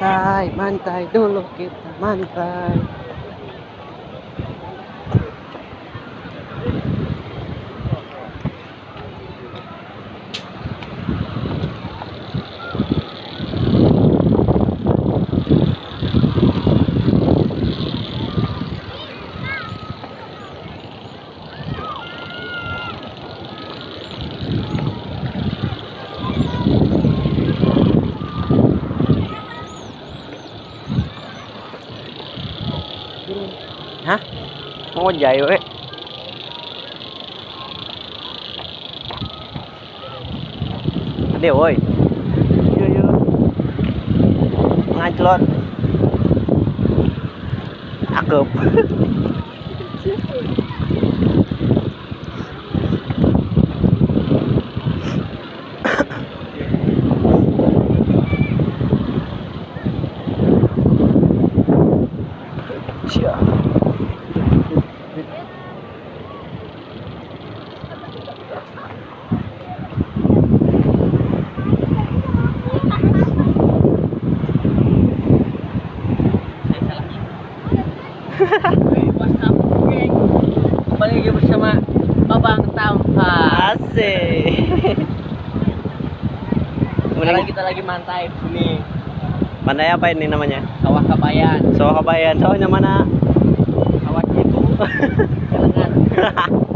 mantai mantai dulu kita mantai. hả món bánh dày rồi đấy anh điều ơi chưa chưa ngay lên à cướp Kembali lagi bersama Babang Tampak. Asik. Sekarang kita lagi mantai sini Pandai apa ini namanya? sawah kabayan. Sawah Kabayan. Sawahnya mana? Sawah itu. Jangan.